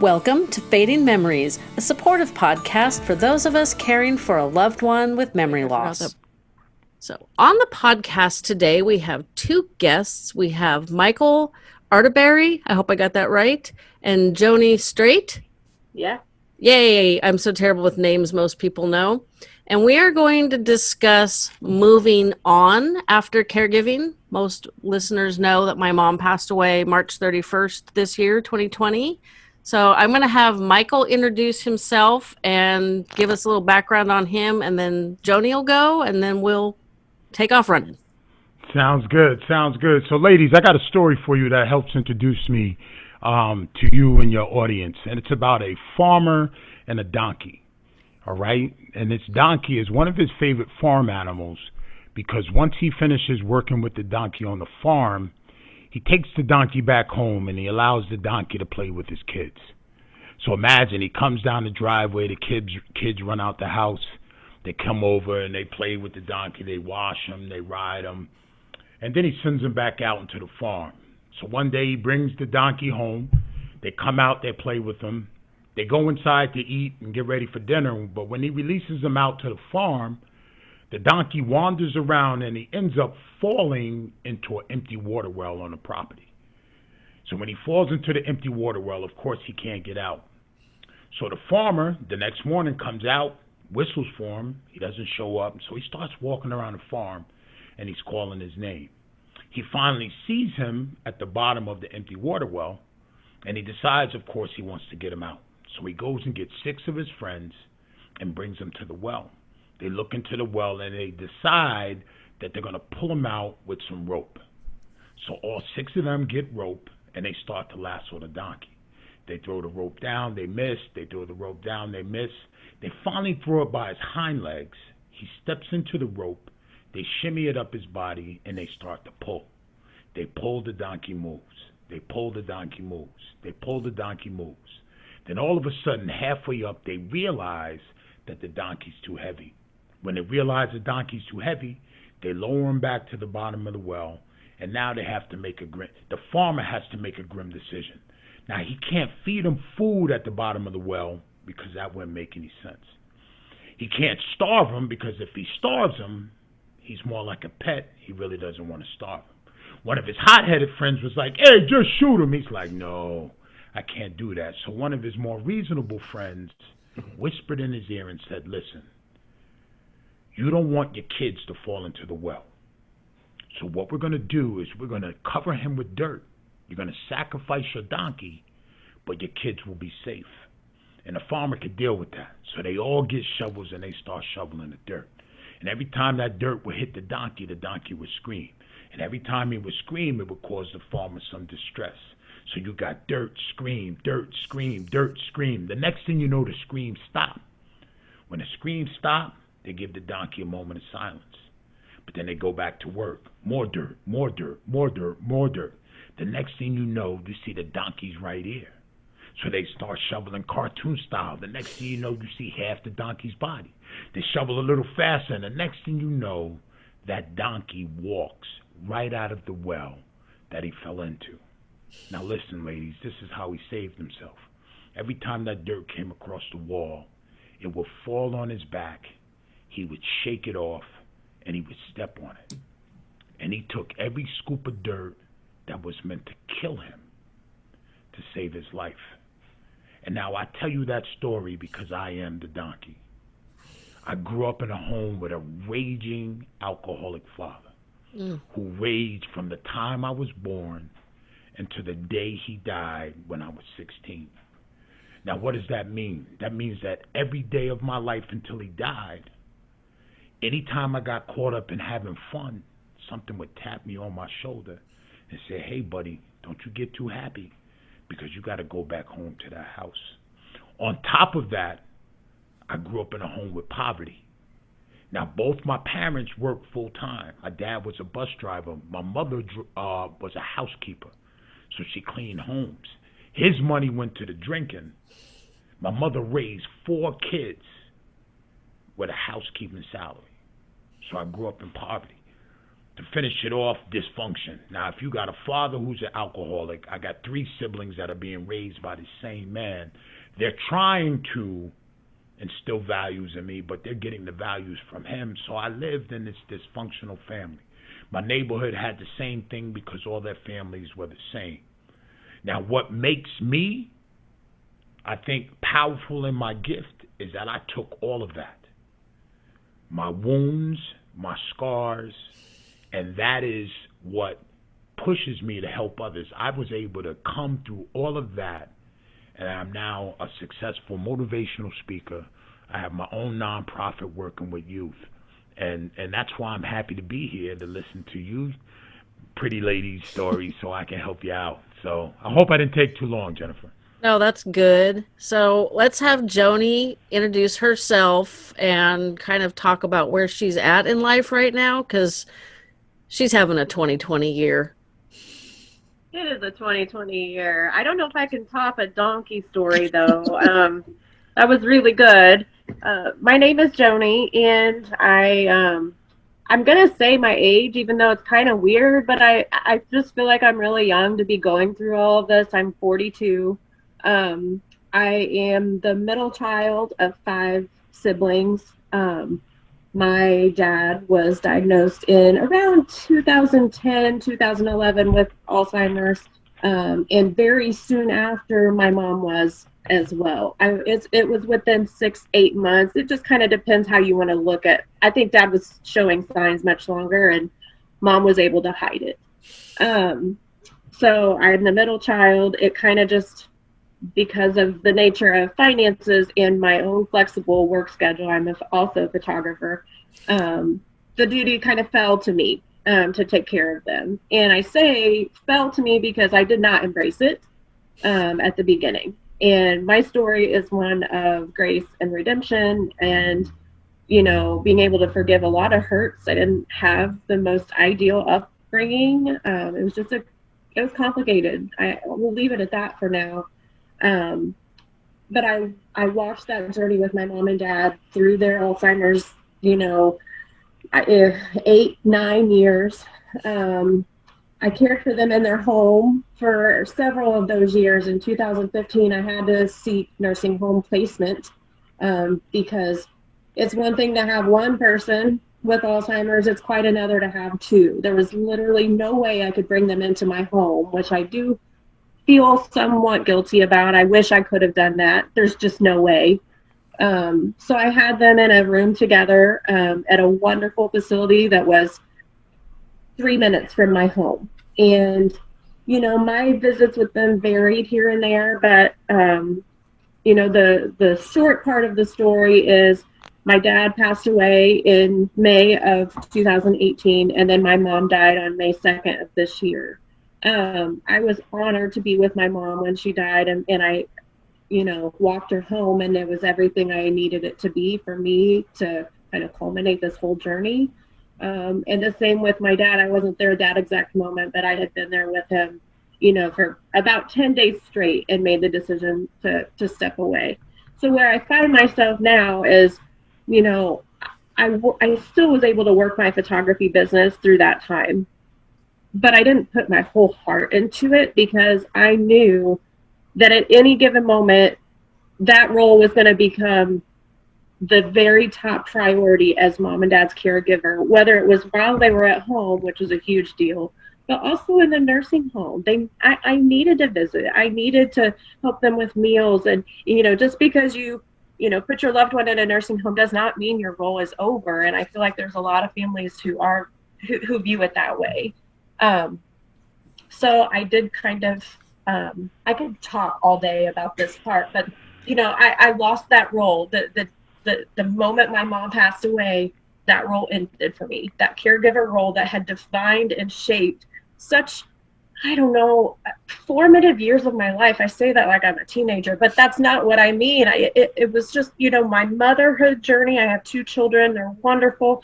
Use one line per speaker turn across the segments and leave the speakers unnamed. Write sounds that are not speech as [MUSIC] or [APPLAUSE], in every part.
Welcome to Fading Memories, a supportive podcast for those of us caring for a loved one with memory loss. So, on the podcast today, we have two guests. We have Michael Arterberry, I hope I got that right, and Joni Straight.
Yeah.
Yay! I'm so terrible with names, most people know. And we are going to discuss moving on after caregiving. Most listeners know that my mom passed away March 31st this year, 2020. So I'm going to have Michael introduce himself and give us a little background on him, and then Joni will go, and then we'll take off running.
Sounds good. Sounds good. So, ladies, I got a story for you that helps introduce me um, to you and your audience, and it's about a farmer and a donkey. All right, and this donkey is one of his favorite farm animals because once he finishes working with the donkey on the farm, he takes the donkey back home and he allows the donkey to play with his kids. So imagine he comes down the driveway, the kids kids run out the house, they come over and they play with the donkey, they wash him, they ride him, and then he sends them back out into the farm. So one day he brings the donkey home, they come out, they play with him, they go inside to eat and get ready for dinner, but when he releases them out to the farm, the donkey wanders around and he ends up falling into an empty water well on the property. So when he falls into the empty water well, of course he can't get out. So the farmer the next morning comes out, whistles for him. He doesn't show up, so he starts walking around the farm and he's calling his name. He finally sees him at the bottom of the empty water well, and he decides, of course, he wants to get him out. So he goes and gets six of his friends and brings them to the well. They look into the well and they decide that they're going to pull him out with some rope. So all six of them get rope and they start to lasso the donkey. They throw the rope down, they miss. They throw the rope down, they miss. They finally throw it by his hind legs. He steps into the rope. They shimmy it up his body and they start to pull. They pull, the donkey moves. They pull, the donkey moves. They pull, the donkey moves. Then all of a sudden, halfway up, they realize that the donkey's too heavy. When they realize the donkey's too heavy, they lower him back to the bottom of the well, and now they have to make a grim. The farmer has to make a grim decision. Now he can't feed him food at the bottom of the well because that wouldn't make any sense. He can't starve him because if he starves him, he's more like a pet. He really doesn't want to starve him. One of his hot-headed friends was like, "Hey, just shoot him." He's like, "No, I can't do that." So one of his more reasonable friends whispered in his ear and said, "Listen, you don't want your kids to fall into the well. So what we're going to do is we're going to cover him with dirt. You're going to sacrifice your donkey, but your kids will be safe. And the farmer could deal with that. So they all get shovels and they start shoveling the dirt. And every time that dirt would hit the donkey, the donkey would scream. And every time he would scream, it would cause the farmer some distress. So you got dirt, scream, dirt, scream, dirt, scream. The next thing you know, the scream stopped. When the scream stopped, they give the donkey a moment of silence. But then they go back to work. More dirt, more dirt, more dirt, more dirt. The next thing you know, you see the donkey's right ear. So they start shoveling cartoon style. The next thing you know, you see half the donkey's body. They shovel a little faster, and the next thing you know, that donkey walks right out of the well that he fell into. Now, listen, ladies, this is how he saved himself. Every time that dirt came across the wall, it would fall on his back he would shake it off and he would step on it. And he took every scoop of dirt that was meant to kill him to save his life. And now I tell you that story because I am the donkey. I grew up in a home with a raging alcoholic father mm. who raged from the time I was born until the day he died when I was 16. Now, what does that mean? That means that every day of my life until he died, anytime I got caught up in having fun, something would tap me on my shoulder and say, hey, buddy, don't you get too happy because you got to go back home to that house. On top of that, I grew up in a home with poverty. Now, both my parents worked full time. My dad was a bus driver. My mother uh, was a housekeeper, so she cleaned homes. His money went to the drinking. My mother raised four kids with a housekeeping salary. So I grew up in poverty. to finish it off, dysfunction. Now, if you got a father who's an alcoholic, I got three siblings that are being raised by the same man. They're trying to instill values in me, but they're getting the values from him. So I lived in this dysfunctional family. My neighborhood had the same thing because all their families were the same. Now, what makes me, I think, powerful in my gift is that I took all of that my wounds, my scars, and that is what pushes me to help others. I was able to come through all of that, and I'm now a successful motivational speaker. I have my own nonprofit working with youth, and and that's why I'm happy to be here to listen to you, pretty ladies' stories, so I can help you out. So I hope I didn't take too long, Jennifer.
No, that's good. So let's have Joni introduce herself and kind of talk about where she's at in life right now because she's having a 2020 year.
It is a 2020 year. I don't know if I can top a donkey story though. [LAUGHS] um, that was really good. Uh, my name is Joni, and I um, I'm gonna say my age, even though it's kind of weird, but I I just feel like I'm really young to be going through all of this. I'm 42. Um, I am the middle child of five siblings. Um, my dad was diagnosed in around 2010, 2011 with Alzheimer's. Um, and very soon after, my mom was as well. I, it was within six, eight months. It just kind of depends how you want to look at. I think dad was showing signs much longer, and mom was able to hide it. Um, so I'm the middle child. It kind of just because of the nature of finances and my own flexible work schedule, I'm also a photographer. Um, the duty kind of fell to me um, to take care of them. And I say fell to me because I did not embrace it um, at the beginning. And my story is one of grace and redemption and, you know, being able to forgive a lot of hurts. I didn't have the most ideal upbringing. Um, it was just a, it was complicated. I will leave it at that for now. Um, but I I watched that journey with my mom and dad through their Alzheimer's, you know, eh, eight nine years. Um, I cared for them in their home for several of those years. In 2015, I had to seek nursing home placement um, because it's one thing to have one person with Alzheimer's, it's quite another to have two. There was literally no way I could bring them into my home, which I do feel somewhat guilty about. I wish I could have done that. There's just no way. Um, so I had them in a room together um, at a wonderful facility that was three minutes from my home. And, you know, my visits with them varied here and there, but, um, you know, the, the short part of the story is my dad passed away in May of 2018, and then my mom died on May 2nd of this year um, I was honored to be with my mom when she died, and, and I, you know, walked her home, and it was everything I needed it to be for me to kind of culminate this whole journey. Um, and the same with my dad. I wasn't there at that exact moment, but I had been there with him, you know, for about 10 days straight and made the decision to, to step away. So where I find myself now is, you know, I, I still was able to work my photography business through that time but I didn't put my whole heart into it because I knew that at any given moment, that role was going to become the very top priority as mom and dad's caregiver, whether it was while they were at home, which was a huge deal, but also in the nursing home. They, I, I needed to visit. I needed to help them with meals, and you know, just because you, you know, put your loved one in a nursing home does not mean your role is over. And I feel like there's a lot of families who are who, who view it that way. Um, so I did kind of, um, I could talk all day about this part, but you know, I, I lost that role. The, the, the, the moment my mom passed away, that role ended for me. That caregiver role that had defined and shaped such, I don't know, formative years of my life. I say that like I'm a teenager, but that's not what I mean. I, it, it was just, you know, my motherhood journey. I have two children, they're wonderful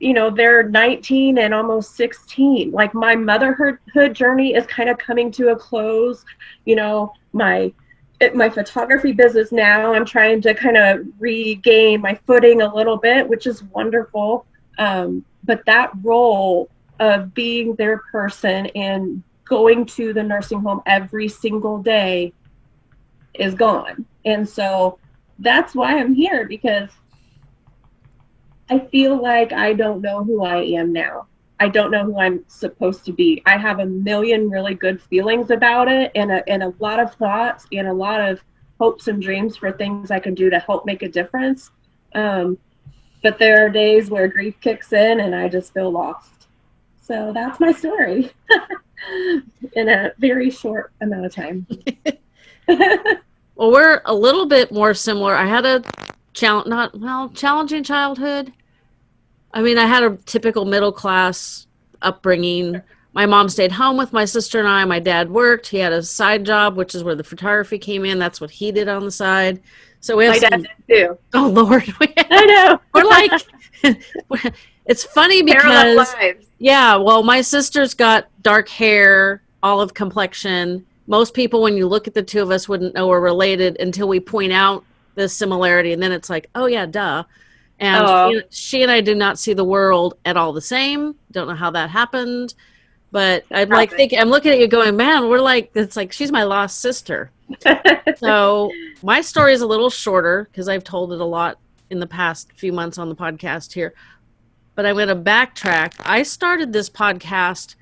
you know they're 19 and almost 16 like my motherhood journey is kind of coming to a close. You know my my photography business now i'm trying to kind of regain my footing a little bit which is wonderful. Um, but that role of being their person and going to the nursing home every single day is gone. And so that's why I'm here because I feel like I don't know who I am now. I don't know who I'm supposed to be. I have a million really good feelings about it and a, and a lot of thoughts and a lot of hopes and dreams for things I can do to help make a difference. Um, but there are days where grief kicks in and I just feel lost. So that's my story [LAUGHS] in a very short amount of time. [LAUGHS]
well, we're a little bit more similar. I had a challenge, not well, challenging childhood. I mean, I had a typical middle class upbringing. My mom stayed home with my sister and I. My dad worked. He had a side job, which is where the photography came in. That's what he did on the side. So we have
my
some,
dad did too. [LAUGHS]
Oh Lord, [LAUGHS]
I know. [LAUGHS]
we're like, it's funny because yeah, well, my sister's got dark hair, olive complexion. Most people, when you look at the two of us, wouldn't know we're related until we point out the similarity, and then it's like, oh yeah, duh. And
Aw.
she, she and I do not see the world at all the same. Don't know how that happened, but I'm like thinking, I'm looking at you, going, man, we're like, it's like she's my lost sister. [LAUGHS] So my story is a little shorter because I've told it a lot in the past few months on the podcast here. But I'm going to backtrack. I started this podcast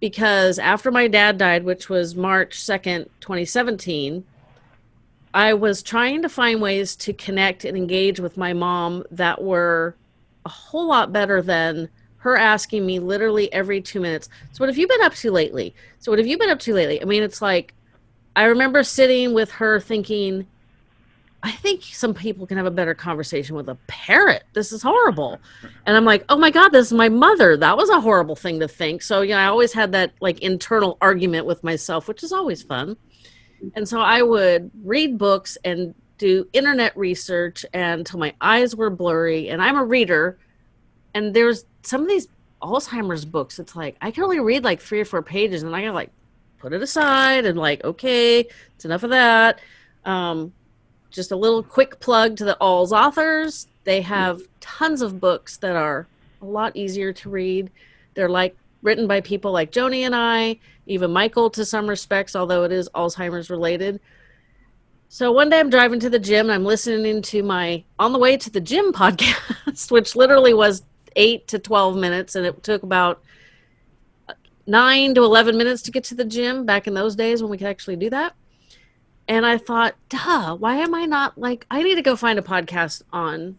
because after my dad died, which was March 2nd, 2017, I was trying to find ways to connect and engage with my mom that were a whole lot better than her asking me literally every two minutes. So, what have you been up to lately? So, what have you been up to lately? I mean, it's like, I remember sitting with her thinking, I think some people can have a better conversation with a parrot. This is horrible. And I'm like, oh my God, this is my mother. That was a horrible thing to think. So, you know, I always had that like internal argument with myself, which is always fun. And so I would read books and do internet research until my eyes were blurry. And I'm a reader. And there's some of these Alzheimer's books, it's like I can only read like three or four pages and I gotta like put it aside and like, okay, it's enough of that. Um, just a little quick plug to the AlzAuthors. They have tons of books that are a lot easier to read. They're like written by people like Joni and I, even Michael to some respects, although it is Alzheimer's related. So one day I'm driving to the gym and I'm listening to my On the Way to the Gym [LAUGHS] podcast, which literally was eight to 12 minutes. And it took about nine to 11 minutes to get to the gym back in those days when we could actually do that. And I thought, duh, why am I not like, I need to go find a podcast on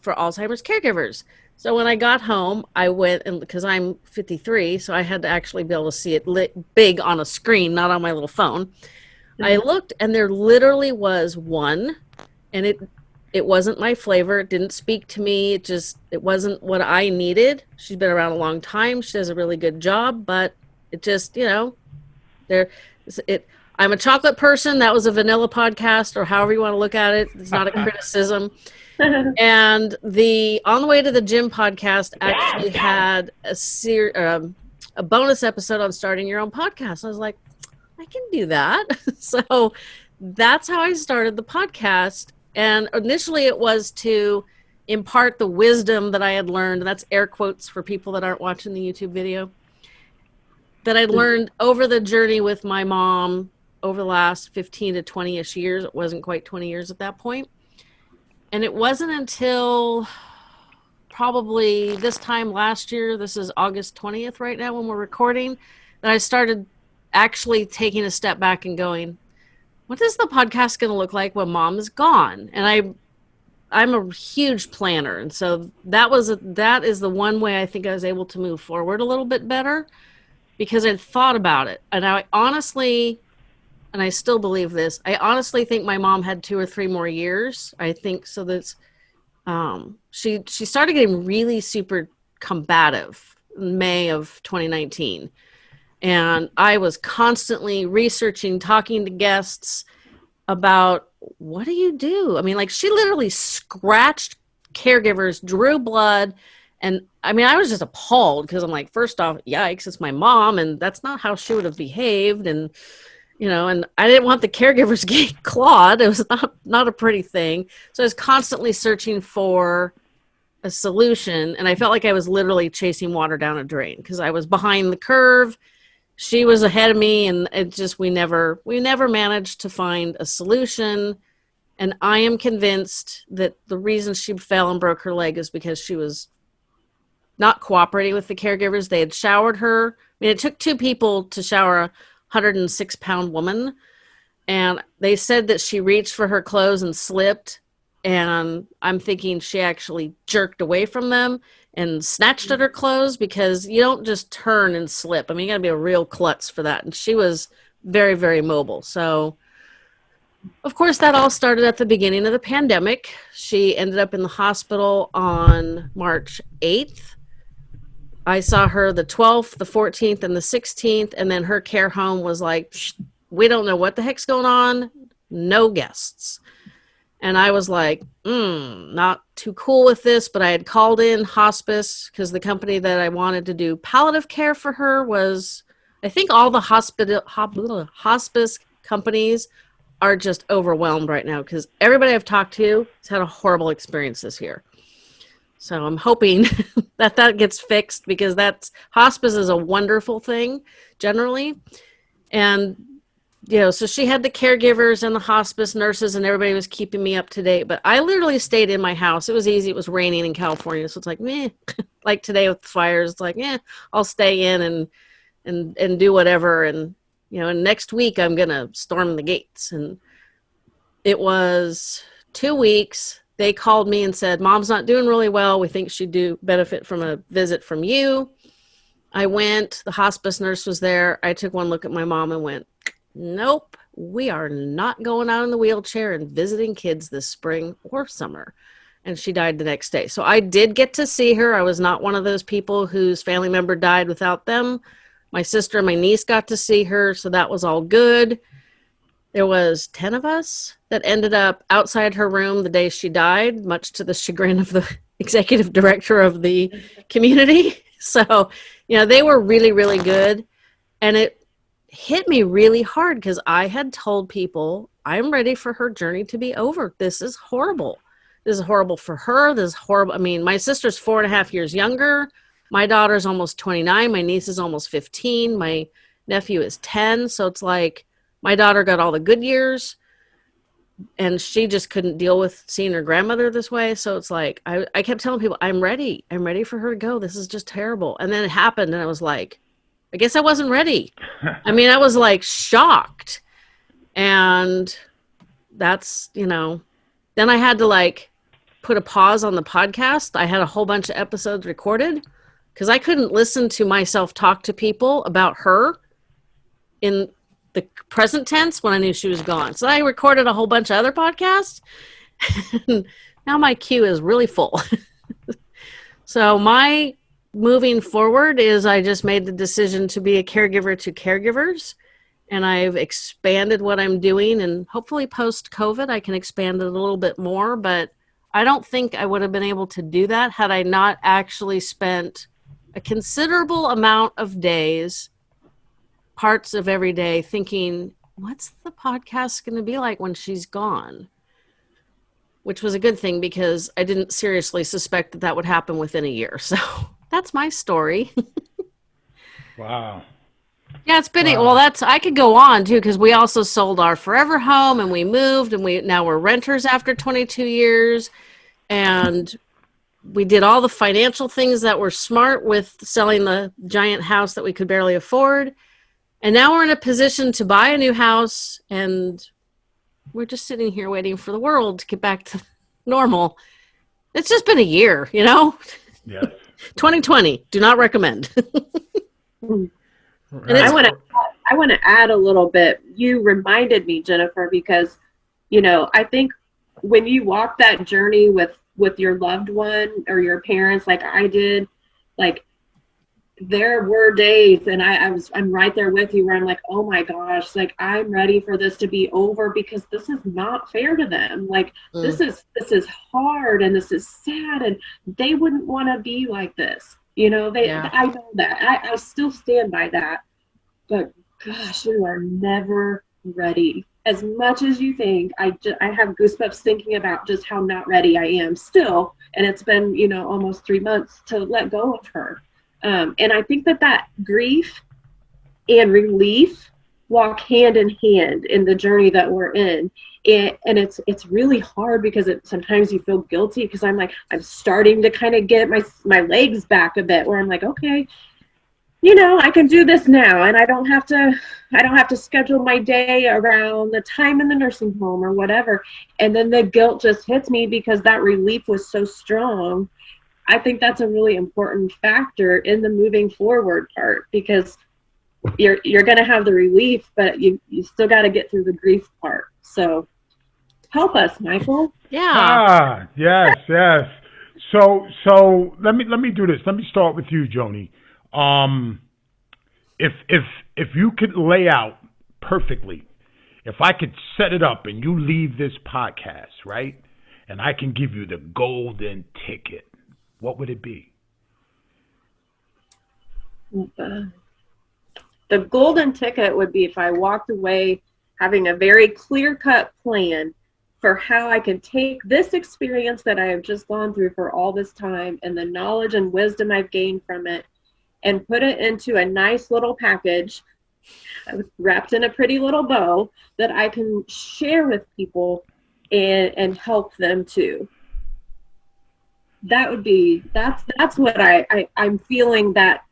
for Alzheimer's caregivers. So when I got home, I went and because I'm 53, so I had to actually be able to see it lit big on a screen, not on my little phone. I mm-hmm. looked and there literally was one and it it wasn't my flavor. It didn't speak to me. It just it wasn't what I needed. She's been around a long time. She does a really good job, but it just, you know, there it I'm a chocolate person. That was a vanilla podcast or however you want to look at it. It's not a [LAUGHS] criticism [LAUGHS] and the on the way to the gym podcast actually had a ser- um, a bonus episode on starting your own podcast. I was like, I can do that. [LAUGHS] so that's how I started the podcast. And initially, it was to impart the wisdom that I had learned. And that's air quotes for people that aren't watching the YouTube video. That I'd learned over the journey with my mom over the last 15 to 20 ish years. It wasn't quite 20 years at that point. And it wasn't until probably this time last year, this is August 20th right now when we're recording, that I started actually taking a step back and going, what is the podcast going to look like when mom is gone? And I I'm a huge planner, and so that was a, that is the one way I think I was able to move forward a little bit better because I'd thought about it, and I honestly, and I still believe this. I honestly think my mom had two or three more years. I think so. That's um, she she started getting really super combative in May of 2019, and I was constantly researching, talking to guests about what do you do? I mean, like she literally scratched caregivers, drew blood. And I mean, I was just appalled because I'm like, first off, yikes, it's my mom, and that's not how she would have behaved. And, you know, and I didn't want the caregivers [LAUGHS] getting clawed. It was not, not a pretty thing. So I was constantly searching for a solution and I felt like I was literally chasing water down a drain because I was behind the curve. She was ahead of me and it just we never we never managed to find a solution. And I am convinced that the reason she fell and broke her leg is because she was not cooperating with the caregivers. They had showered her. I mean, it took two people to shower 106 pound woman. And they said that she reached for her clothes and slipped. And I'm thinking she actually jerked away from them and snatched at her clothes because you don't just turn and slip. I mean, you got to be a real klutz for that. And she was very, very mobile. So, of course, that all started at the beginning of the pandemic. She ended up in the hospital on March 8th I saw her the 12th, the 14th, and the 16th, and then her care home was like, we don't know what the heck's going on, no guests. And I was like, mm, not too cool with this, but I had called in hospice because the company that I wanted to do palliative care for her was, I think all the hospital hospice companies are just overwhelmed right now because everybody I've talked to has had a horrible experience this year. So I'm hoping [LAUGHS] that that gets fixed because that's hospice is a wonderful thing generally. And you know, so she had the caregivers and the hospice nurses and everybody was keeping me up to date. But I literally stayed in my house. It was easy. It was raining in California. So it's like, meh. [LAUGHS] like today with the fires, it's like, yeah, I'll stay in and and and do whatever. And you know, and next week I'm gonna storm the gates. And it was two weeks they called me and said, Mom's not doing really well. We think she'd do benefit from a visit from you. I went, the hospice nurse was there. I took one look at my mom and went, Nope, we are not going out in the wheelchair and visiting kids this spring or summer. And she died the next day. So I did get to see her. I was not one of those people whose family member died without them. My sister and my niece got to see her. So that was all good there was 10 of us that ended up outside her room the day she died much to the chagrin of the [LAUGHS] executive director of the community. [LAUGHS] So you know they were really really good. And it hit me really hard because i had told people i'm ready for her journey to be over. This is horrible. This is horrible for her. This is horrible. I mean my sister's four and a half years younger. My daughter's almost 29 my niece is almost 15 my nephew is 10 so it's like my daughter got all the good years and she just couldn't deal with seeing her grandmother this way. So it's like, I, I kept telling people, I'm ready. I'm ready for her to go. This is just terrible. And then it happened, and I was like, I guess I wasn't ready. I mean, I was like shocked. And that's, you know, then I had to like put a pause on the podcast. I had a whole bunch of episodes recorded because I couldn't listen to myself talk to people about her in the present tense when I knew she was gone. So I recorded a whole bunch of other podcasts. [LAUGHS] now my queue is really full. [LAUGHS] so my moving forward is I just made the decision to be a caregiver to caregivers and I've expanded what I'm doing and hopefully post COVID I can expand it a little bit more, but I don't think I would have been able to do that had I not actually spent a considerable amount of days parts of every day thinking, what's the podcast going to be like when she's gone? Which was a good thing because I didn't seriously suspect that that would happen within a year. [LAUGHS] So that's my story. [LAUGHS]
wow.
Yeah, it's been wow. well. That's I could go on too because we also sold our forever home and we moved and we now we're renters after 22 years, and we did all the financial things that were smart with selling the giant house that we could barely afford and now we're in a position to buy a new house and we're just sitting here waiting for the world to get back to [LAUGHS] normal. It's just been a year, you know?
Yes. [LAUGHS]
2020, do not recommend. [LAUGHS]
and I want to I want to add a little bit. You reminded me, Jennifer, because you know, I think when you walk that journey with with your loved one or your parents like I did, like there were days and I, I was i'm right there with you where i'm like oh my gosh like i'm ready for this to be over because this is not fair to them. Like mm. this is this is hard and this is sad and they wouldn't want to be like this you know? They yeah. i know that. I, I still stand by that. But gosh you are never ready. As much as you think, I just I have goosebumps thinking about just how not ready I am still, and it's been you know almost three months to let go of her, um, and I think that that grief and relief walk hand in hand in the journey that we're in. It, and it's it's really hard because it sometimes you feel guilty because i'm like i'm starting to kind of get my my legs back a bit where i'm like okay you know i can do this now. And i don't have to i don't have to schedule my day around the time in the nursing home or whatever. And then the guilt just hits me because that relief was so strong i think that's a really important factor in the moving forward part because you're you're going to have the relief but you you still got to get through the grief part so help us michael
Yeah.
Ah, yes, yes. So, so let me let me do this. Let me start with you, Joni. Um, if if if you could lay out perfectly, if I could set it up and you leave this podcast right, and I can give you the golden ticket, what would it be?
the, the golden ticket would be if I walked away having a very clear cut plan for how I can take this experience that I have just gone through for all this time and the knowledge and wisdom I've gained from it and put it into a nice little package wrapped in a pretty little bow that I can share with people and, and help them too. That would be that's that's what I, I I'm feeling that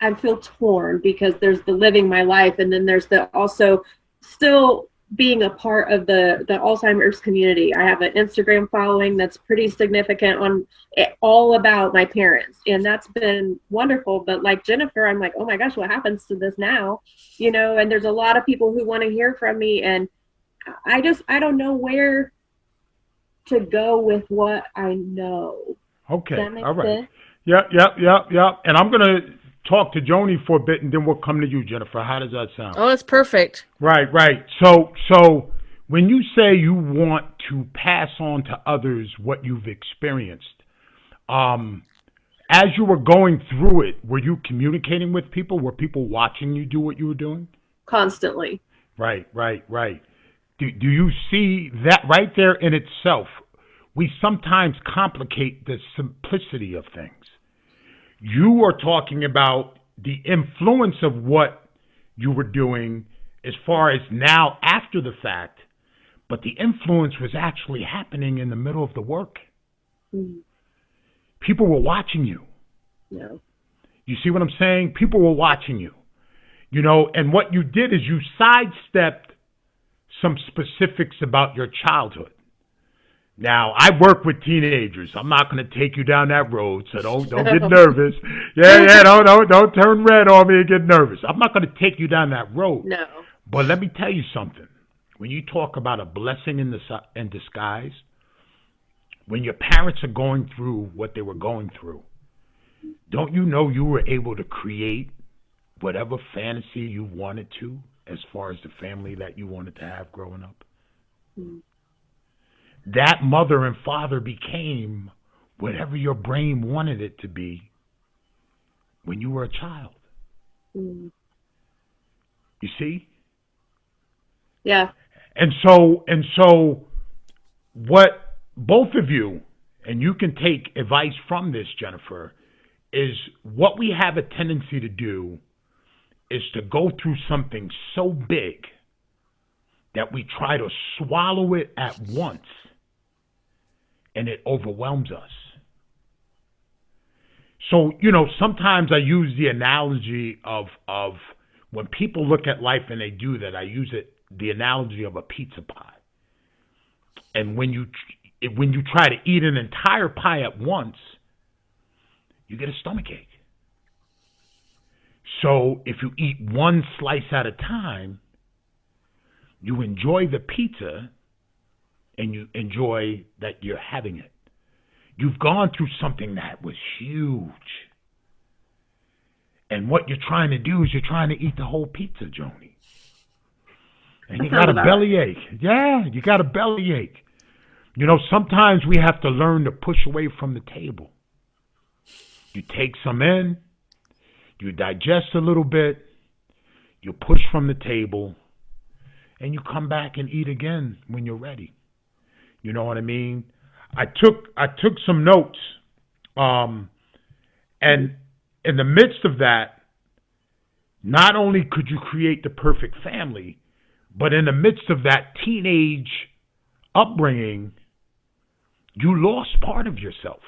I feel torn because there's the living my life and then there's the also still being a part of the the Alzheimer's community. I have an Instagram following that's pretty significant on it, all about my parents and that's been wonderful but like Jennifer I'm like, "Oh my gosh, what happens to this now?" You know, and there's a lot of people who want to hear from me and I just I don't know where to go with what I know.
Okay,
Does that make
all right.
sense?
Yep, yep, yep, yep. And I'm gonna talk to Joni for a bit, and then we'll come to you, Jennifer. How does that sound?
Oh, that's perfect.
Right, right. So, so when you say you want to pass on to others what you've experienced, um, as you were going through it, were you communicating with people? Were people watching you do what you were doing?
Constantly.
Right, right, right. Do, do you see that right there in itself? We sometimes complicate the simplicity of things. You are talking about the influence of what you were doing as far as now after the fact, but the influence was actually happening in the middle of the work.
Mm,
People were watching you.
No.
You see what I'm saying? People were watching you. You know, and what you did is you sidestepped some specifics about your childhood. Now, I work with teenagers. I'm not going to take you down that road, so don't don't get [LAUGHS] nervous. Yeah, yeah, [LAUGHS] don't don't don't turn red on me and get nervous. I'm not going to take you down that road.
No.
But let me tell you something. When you talk about a blessing in the in disguise, when your parents are going through what they were going through, don't you know you were able to create whatever fantasy you wanted to as far as the family that you wanted to have growing up?
Mm.
That mother and father became whatever your brain wanted it to be when you were a child.
Mm.
You see?
Yeah.
And so and so what both of you and you can take advice from this Jennifer is what we have a tendency to do is to go through something so big that we try to swallow it at once and it overwhelms us. So, you know, sometimes I use the analogy of of when people look at life and they do that, I use it the analogy of a pizza pie. And when you when you try to eat an entire pie at once, you get a stomach ache. So if you eat one slice at a time, you enjoy the pizza and you enjoy that you're having it. You've gone through something that was huge. And what you're trying to do is you're trying to eat the whole pizza, Joni. And
That
you got a
sounds about
belly ache. Yeah, you got a belly ache. You know, sometimes we have to learn to push away from the table. You take some in, you digest a little bit, you push from the table, and you come back and eat again when you're ready. You know what I mean? I took I took some notes, um, and in the midst of that, not only could you create the perfect family, but in the midst of that teenage upbringing, you lost part of yourself.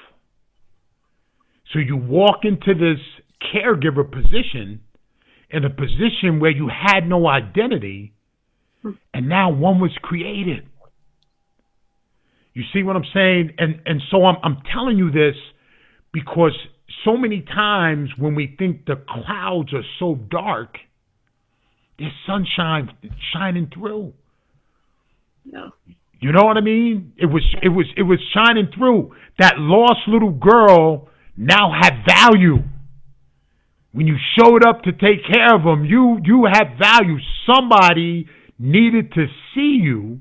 So you walk into this caregiver position in a position where you had no identity, and now one was created. You see what I'm saying? And and so I'm I'm telling you this because so many times when we think the clouds are so dark, there's sunshine shining through.
Yeah.
You know what I mean? It was it was it was shining through. That lost little girl now had value. When you showed up to take care of them, you you had value. Somebody needed to see you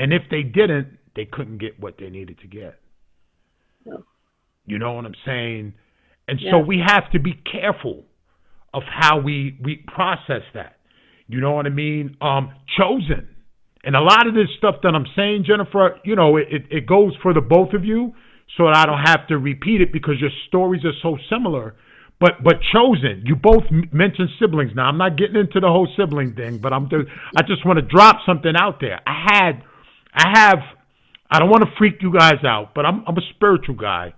and if they didn't, they couldn't get what they needed to get.
No.
You know what I'm saying? And
Yeah.
so we have to be careful of how we we process that. You know what I mean? Um, chosen. And a lot of this stuff that I'm saying, Jennifer, you know, it, it, it goes for the both of you, so that I don't have to repeat it because your stories are so similar. But but chosen, you both mentioned siblings. Now I'm not getting into the whole sibling thing, but I'm just, I just want to drop something out there. I had I have I don't want to freak you guys out, but I'm I'm a spiritual guy.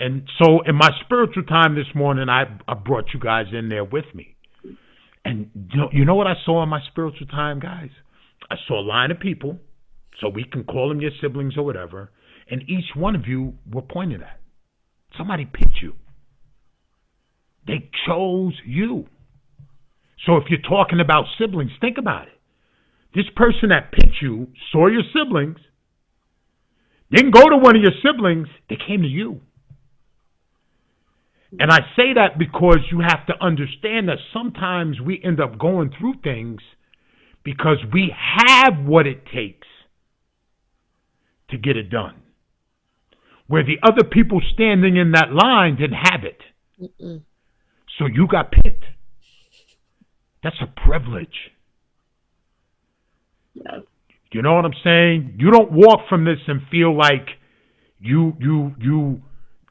And so in my spiritual time this morning I I brought you guys in there with me. And you know, you know what I saw in my spiritual time, guys? I saw a line of people, so we can call them your siblings or whatever, and each one of you were pointed at. Somebody picked you. They chose you. So if you're talking about siblings, think about it. This person that picked you saw your siblings, didn't go to one of your siblings, they came to you. And I say that because you have to understand that sometimes we end up going through things because we have what it takes to get it done. Where the other people standing in that line didn't have it.
Mm-mm.
So you got picked. That's a privilege.
Yeah.
You know what I'm saying? You don't walk from this and feel like you you you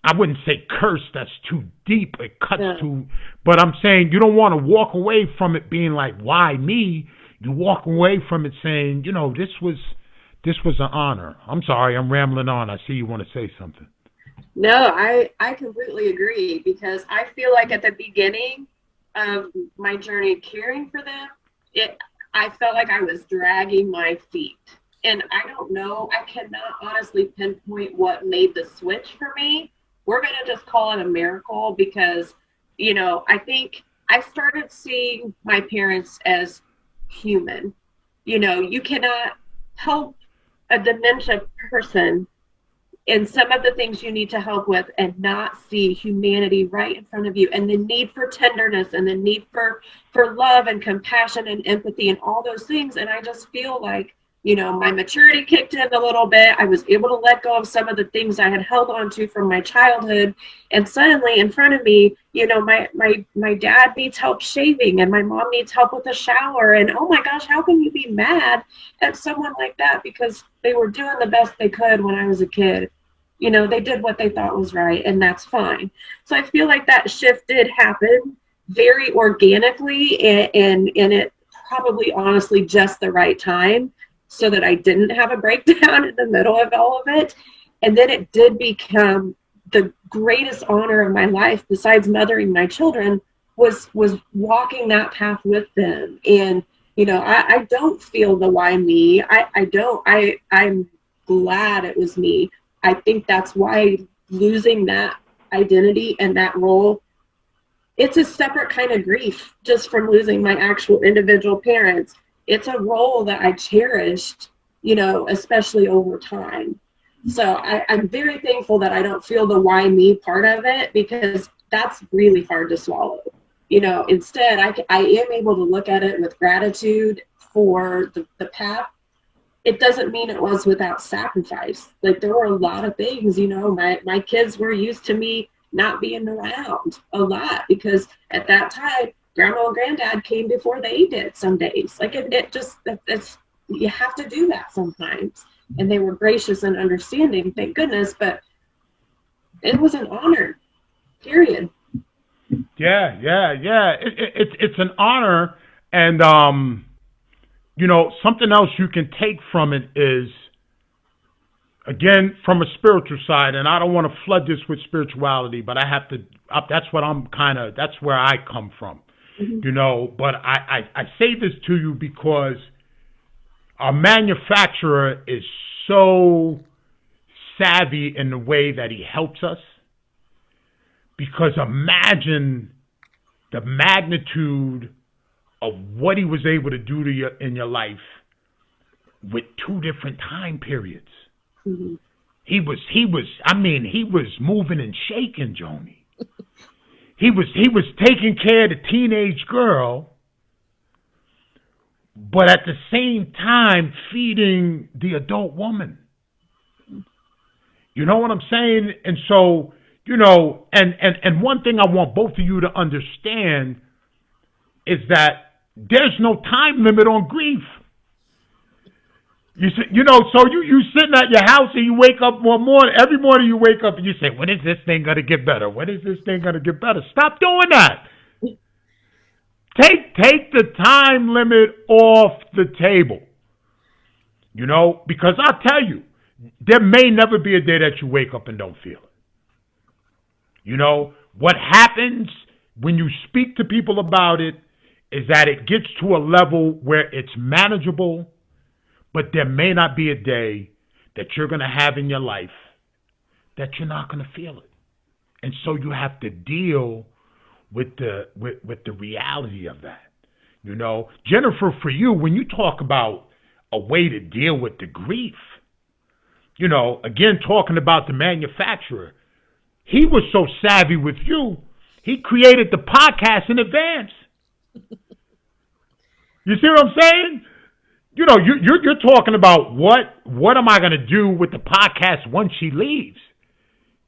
I wouldn't say curse, that's too deep. It cuts
Yeah.
too but I'm saying you don't want to walk away from it being like, why me? You walk away from it saying, you know, this was this was an honor. I'm sorry, I'm rambling on. I see you want to say something.
No, I I completely agree because I feel like at the beginning of my journey caring for them, it I felt like I was dragging my feet. And I don't know, I cannot honestly pinpoint what made the switch for me. We're going to just call it a miracle because you know, I think I started seeing my parents as human. You know, you cannot help a dementia person in some of the things you need to help with and not see humanity right in front of you and the need for tenderness and the need for for love and compassion and empathy and all those things. And i just feel like you know my maturity kicked in a little bit. I was able to let go of some of the things i had held on to from my childhood. And suddenly in front of me you know my my my dad needs help shaving and my mom needs help with a shower. And oh my gosh how can you be mad at someone like that? Because they were doing the best they could when i was a kid you know they did what they thought was right and that's fine. So i feel like that shift did happen very organically and and, and it probably honestly just the right time so that i didn't have a [LAUGHS] breakdown in the middle of all of it. And then it did become the greatest honor of my life besides mothering my children was was walking that path with them. And you know i, I don't feel the why me. I i don't i i'm glad it was me I think that's why losing that identity and that role, it's a separate kind of grief just from losing my actual individual parents. It's a role that I cherished, you know, especially over time. So I, I'm very thankful that I don't feel the why me part of it because that's really hard to swallow. You know, instead, I, I am able to look at it with gratitude for the, the path it doesn't mean it was without sacrifice. Like there were a lot of things, you know, my, my kids were used to me not being around a lot because at that time
grandma and granddad came before they did some days. Like it, it just, it's, you have to do that sometimes. And they were gracious and understanding, thank goodness, but it was an honor, period.
Yeah, yeah, yeah. It, it, it's it's an honor, and um, you know, something else you can take from it is, again, from a spiritual side, and I don't want to flood this with spirituality, but I have to. Uh, that's what I'm kind of. That's where I come from, mm-hmm. you know. But I, I I say this to you because our manufacturer is so savvy in the way that he helps us because imagine the magnitude of what he was able to do to you in your life with two different time periods. Mm-hmm. He was he was I mean he was moving and shaking, Joni. [LAUGHS] he was he was taking care of the teenage girl, but at the same time feeding the adult woman. You know what I'm saying? And so you know, and, and, and one thing I want both of you to understand is that there's no time limit on grief. You see, you know, so you you sitting at your house and you wake up one morning. Every morning you wake up and you say, "When is this thing gonna get better? When is this thing gonna get better?" Stop doing that. Take take the time limit off the table. You know, because I'll tell you, there may never be a day that you wake up and don't feel it. You know, what happens when you speak to people about it is that it gets to a level where it's manageable, but there may not be a day that you're going to have in your life that you're not going to feel it. And so you have to deal with the with, with the reality of that. You know, Jennifer, for you, when you talk about a way to deal with the grief, you know, again, talking about the manufacturer, he was so savvy with you, he created the podcast in advance. [LAUGHS] you see what I'm saying? You know, you, you're, you're talking about what what am I going to do with the podcast once she leaves?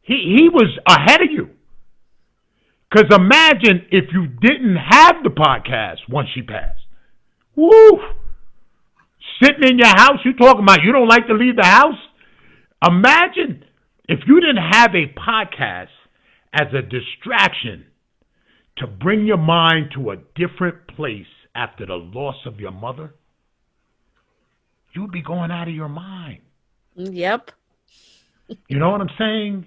He he was ahead of you. Because imagine if you didn't have the podcast once she passed. Woo! Sitting in your house, you talking about you don't like to leave the house? Imagine if you didn't have a podcast as a distraction to bring your mind to a different place after the loss of your mother, you'd be going out of your mind.
Yep.
you know what I'm saying?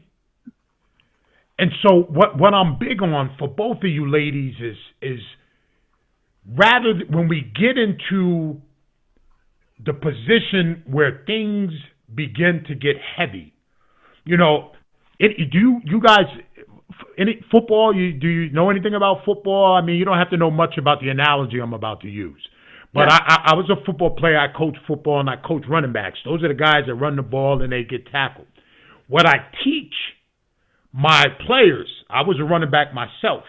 And so what what I'm big on for both of you ladies is is rather when we get into the position where things begin to get heavy, you know, it, do you, you guys any football? You do you know anything about football? I mean, you don't have to know much about the analogy I'm about to use. But yeah. I, I, I was a football player. I coach football and I coach running backs. Those are the guys that run the ball and they get tackled. What I teach my players, I was a running back myself,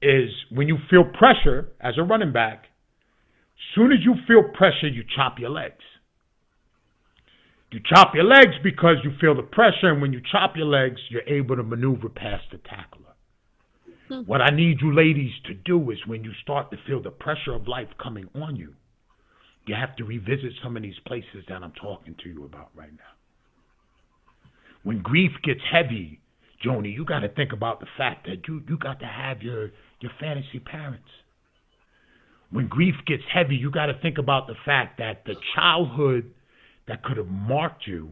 is when you feel pressure as a running back, soon as you feel pressure, you chop your legs. You chop your legs because you feel the pressure, and when you chop your legs, you're able to maneuver past the tackler. Hmm. What I need you ladies to do is when you start to feel the pressure of life coming on you, you have to revisit some of these places that I'm talking to you about right now. When grief gets heavy, Joni, you got to think about the fact that you, you got to have your, your fantasy parents. When grief gets heavy, you got to think about the fact that the childhood that could have marked you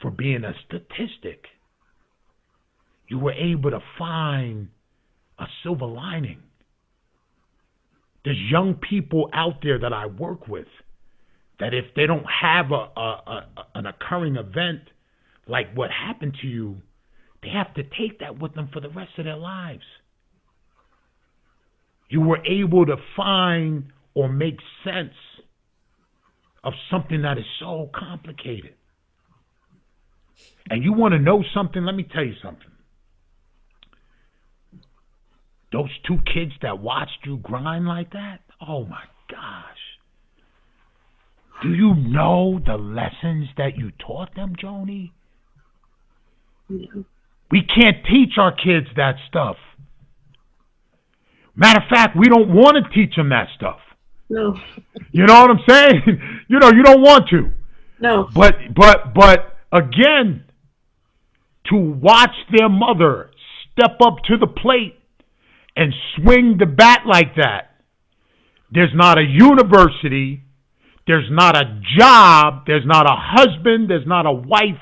for being a statistic, you were able to find a silver lining. There's young people out there that I work with that if they don't have a, a, a, an occurring event like what happened to you, they have to take that with them for the rest of their lives. You were able to find or make sense of something that is so complicated. And you want to know something? Let me tell you something. Those two kids that watched you grind like that, oh my gosh. Do you know the lessons that you taught them, Joni? We can't teach our kids that stuff. Matter of fact, we don't want to teach them that stuff.
No,
You know what I'm saying? [LAUGHS] you know, you don't want to.
no.
But but but again, to watch their mother step up to the plate and swing the bat like that. There's not a university, there's not a job, there's not a husband, there's not a wife,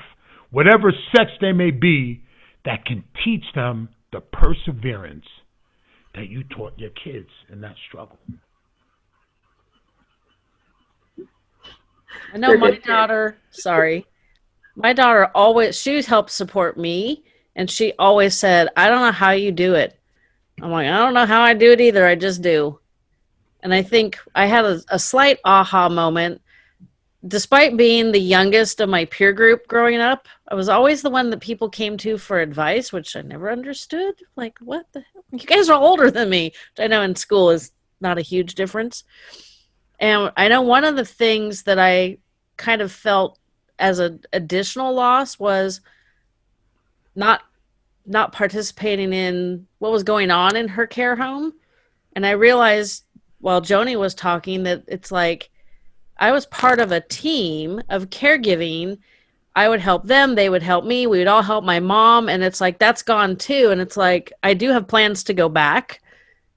whatever sex they may be, that can teach them the perseverance that you taught your kids in that struggle.
I know my [LAUGHS] daughter, sorry. My daughter always she helped support me and she always said, "I don't know how you do it." I'm like, "I don't know how I do it either. I just do." And I think I had a, a slight aha moment. Despite being the youngest of my peer group growing up, I was always the one that people came to for advice, which I never understood. Like, what the hell? You guys are older than me, which I know in school is not a huge difference. And I know one of the things that I kind of felt as an additional loss was not not participating in what was going on in her care home. And I realized while Joni was talking that it's like I was part of a team of caregiving. I would help them, they would help me, we would all help my mom, and it's like that's gone too. And it's like I do have plans to go back.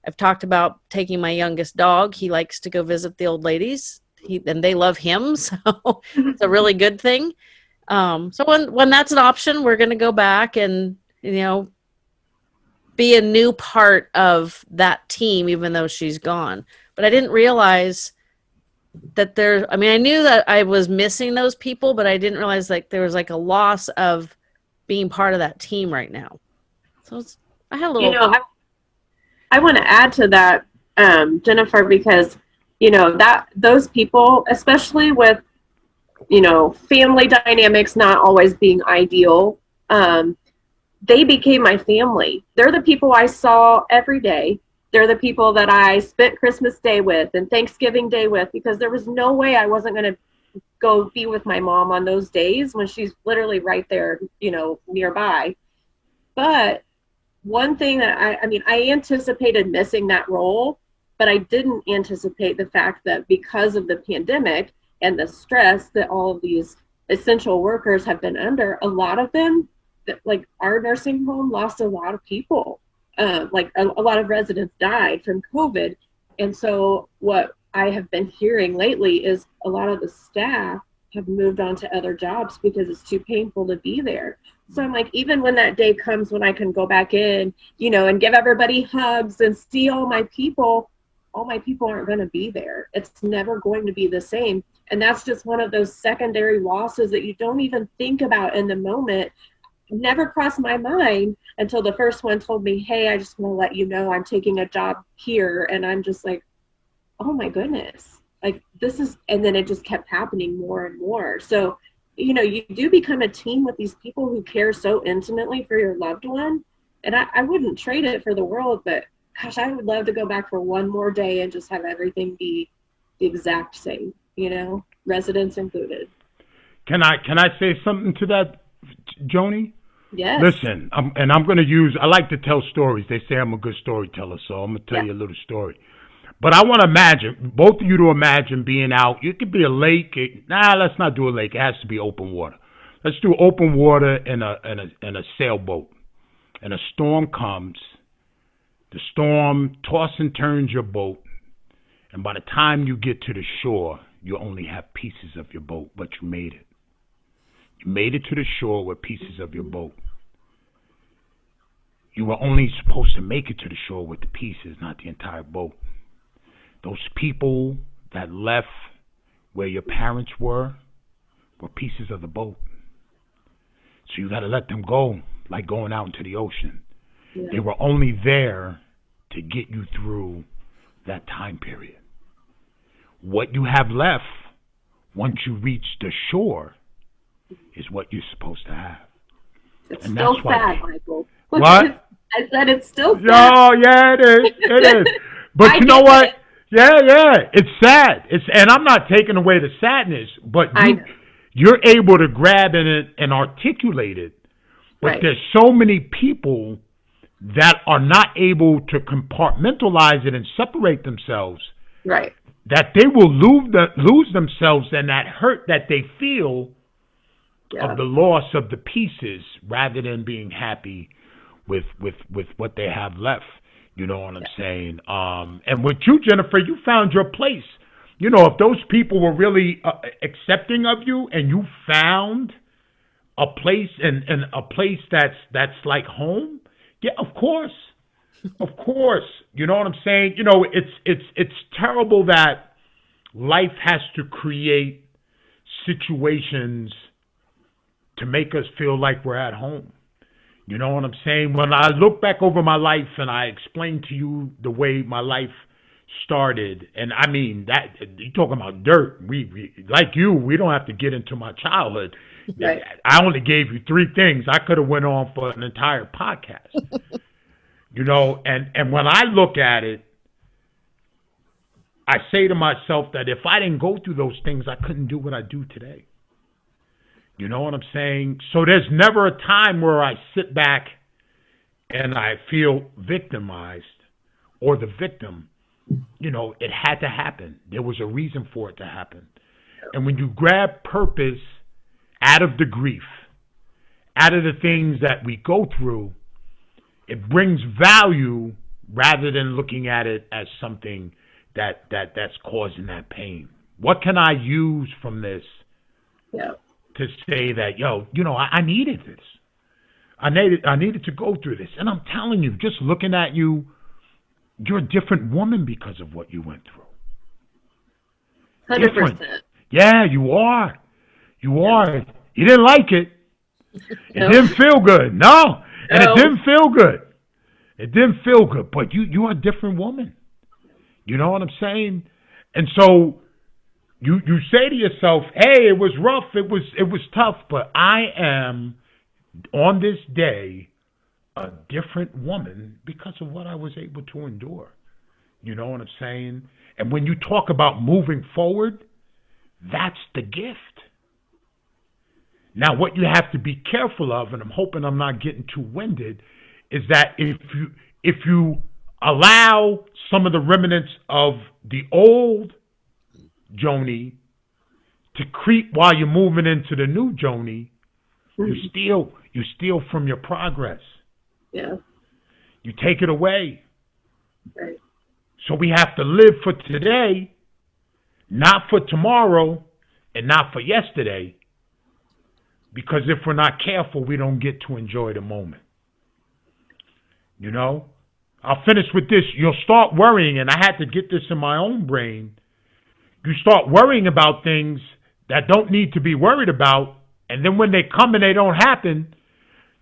I've talked about taking my youngest dog. He likes to go visit the old ladies. He and they love him, [LAUGHS] so it's a really good thing. Um, so when when that's an option, we're going to go back and you know be a new part of that team, even though she's gone. But I didn't realize that there. I mean, I knew that I was missing those people, but I didn't realize like there was like a loss of being part of that team right now. So it's, I had a little.
you know, I, want to add to that, um, Jennifer, because you know that those people, especially with you know family dynamics not always being ideal, um, they became my family. They're the people I saw every day. They're the people that I spent Christmas Day with and Thanksgiving Day with because there was no way I wasn't going to go be with my mom on those days when she's literally right there, you know, nearby. But one thing that I, I mean, I anticipated missing that role, but I didn't anticipate the fact that because of the pandemic and the stress that all of these essential workers have been under, a lot of them, that like our nursing home lost a lot of people. Uh, like a, a lot of residents died from COVID. And so what I have been hearing lately is a lot of the staff have moved on to other jobs because it's too painful to be there. So I'm like, even when that day comes when I can go back in, you know, and give everybody hugs and see all my people, all my people aren't going to be there. It's never going to be the same. And that's just one of those secondary losses that you don't even think about in the moment. Never crossed my mind until the first one told me, Hey, I just want to let you know I'm taking a job here. And I'm just like, Oh my goodness. Like this is, and then it just kept happening more and more. So, you know, you do become a team with these people who care so intimately for your loved one. And I, I wouldn't trade it for the world, but gosh, I would love to go back for one more day and just have everything be the exact same, you know, residents included.
Can I can I say something to that, Joni?
Yes.
Listen, I'm, and I'm going to use. I like to tell stories. They say I'm a good storyteller, so I'm going to tell
Yeah.
you a little story. But I want to imagine both of you to imagine being out. It could be a lake. It, nah, let's not do a lake. It has to be open water. Let's do open water in a in a in a sailboat. And a storm comes. The storm tosses and turns your boat, and by the time you get to the shore, you only have pieces of your boat, but you made it. You made it to the shore with pieces of your boat. You were only supposed to make it to the shore with the pieces, not the entire boat. Those people that left where your parents were were pieces of the boat. So you got to let them go, like going out into the ocean.
Yeah.
They were only there to get you through that time period. What you have left once you reach the shore is what you're supposed to have.
It's
and
still sad, Michael.
What? [LAUGHS]
I said it's still sad.
Oh yeah, it is. It is. [LAUGHS] But you know what?
it.
Yeah, yeah. It's sad. It's and I'm not taking away the sadness, but you you're able to grab in it and articulate it. But
Right.
there's so many people that are not able to compartmentalize it and separate themselves,
Right.
that they will lose, the, lose themselves and that hurt that they feel
Yeah.
of the loss of the pieces rather than being happy with with with what they have left. You know what I'm saying? Um, and with you, Jennifer, you found your place. You know, if those people were really uh, accepting of you, and you found a place and, and a place that's that's like home, yeah, of course, of course. You know what I'm saying? You know, it's it's it's terrible that life has to create situations to make us feel like we're at home. You know what I'm saying? When I look back over my life and I explain to you the way my life started, and I mean that you talking about dirt. We, we like you, we don't have to get into my childhood.
Right.
I only gave you three things. I could have went on for an entire podcast. [LAUGHS] you know, and and when I look at it, I say to myself that if I didn't go through those things, I couldn't do what I do today. You know what I'm saying? So there's never a time where I sit back and I feel victimized or the victim. You know, it had to happen. There was a reason for it to happen. And when you grab purpose out of the grief, out of the things that we go through, it brings value rather than looking at it as something that that that's causing that pain. What can I use from this
Yeah.
To say that, yo, you know, I, I needed this. I needed I needed to go through this. And I'm telling you, just looking at you, you're a different woman because of what you went through.
Hundred
Different.
percent.
Yeah, you are. You are. You didn't like it. [LAUGHS] It
No.
didn't feel good. No. And it didn't feel good. It didn't feel good. But you you're a different woman. You know what I'm saying? And so you you say to yourself, "Hey, it was rough. It was it was tough, but I am on this day a different woman because of what I was able to endure." You know what I'm saying? And when you talk about moving forward, that's the gift. Now, what you have to be careful of, and I'm hoping I'm not getting too winded, is that if you if you allow some of the remnants of the old Joni to creep while you're moving into the new Joni, mm-hmm. you steal you steal from your progress.
Yeah.
You take it away.
Right.
So we have to live for today, not for tomorrow, and not for yesterday. Because if we're not careful, we don't get to enjoy the moment. You know? I'll finish with this. You'll start worrying, and I had to get this in my own brain. You start worrying about things that don't need to be worried about, and then when they come and they don't happen,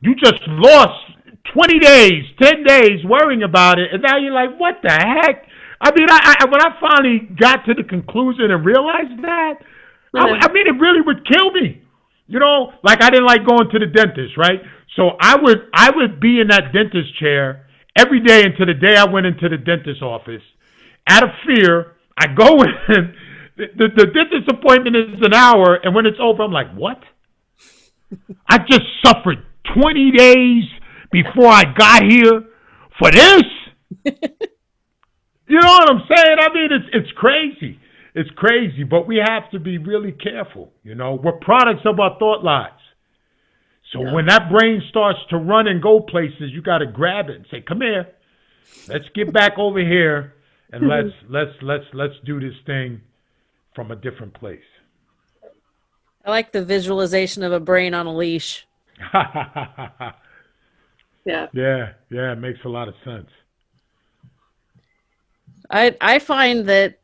you just lost 20 days, 10 days worrying about it, and now you're like, what the heck? I mean, I, I when I finally got to the conclusion and realized that, I, I mean, it really would kill me. You know, like I didn't like going to the dentist, right? So I would I would be in that dentist chair every day until the day I went into the dentist office. Out of fear, I go [LAUGHS] in. The, the, the dentist appointment is an hour, and when it's over, I'm like, what? I just suffered 20 days before I got here for this. you know what I'm saying? I mean, it's it's crazy. It's crazy, but we have to be really careful. You know, we're products of our thought lives. So when that brain starts to run and go places, you got to grab it and say, "Come here, let's get back over here and mm-hmm. let's let's let's let's do this thing from a different place."
I like the visualization of a brain on a leash. [LAUGHS]
Yeah.
yeah, yeah, it makes a lot of sense.
I I find that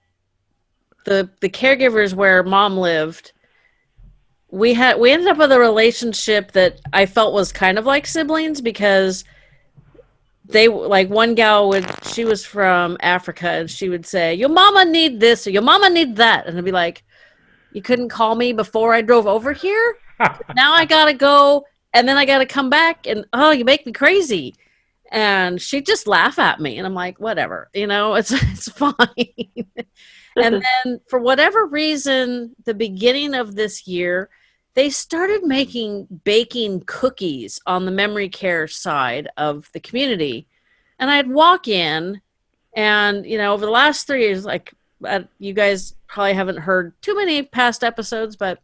the the caregivers where mom lived, we had we ended up with a relationship that I felt was kind of like siblings because they like one gal would she was from Africa and she would say your mama need this or your mama need that and I'd be like you couldn't call me before I drove over here? [LAUGHS] Now I gotta go and then I gotta come back and oh you make me crazy. And she'd just laugh at me and I'm like whatever you know it's [LAUGHS] it's fine. [LAUGHS] And then for whatever reason the beginning of this year they started making baking cookies on the memory care side of the community. And I'd walk in, and, you know, over the last three years, like, uh, you guys probably haven't heard too many past episodes, but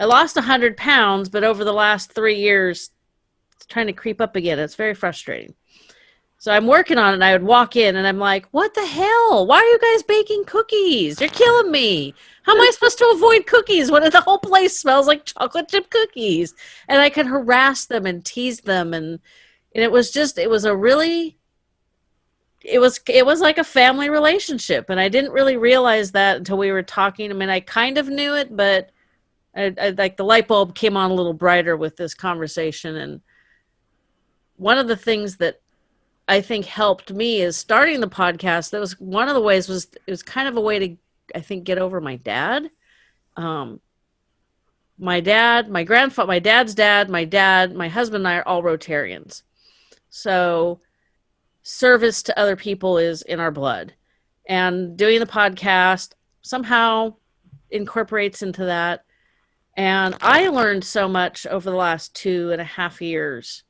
I lost 100 pounds, but over the last three years, it's trying to creep up again. It's very frustrating. So I'm working on it, and I would walk in, and I'm like, "What the hell? Why are you guys baking cookies? You're killing me! How am I supposed to avoid cookies when the whole place smells like chocolate chip cookies?" And I could harass them and tease them, and and it was just, it was a really, it was it was like a family relationship, and I didn't really realize that until we were talking. I mean, I kind of knew it, but I, I, like the light bulb came on a little brighter with this conversation, and one of the things that I think helped me is starting the podcast. That was one of the ways was it was kind of a way to I think get over my dad. Um, my dad, my grandfather, my dad's dad, my dad, my husband and I are all Rotarians. So service to other people is in our blood. And doing the podcast somehow incorporates into that. And I learned so much over the last two and a half years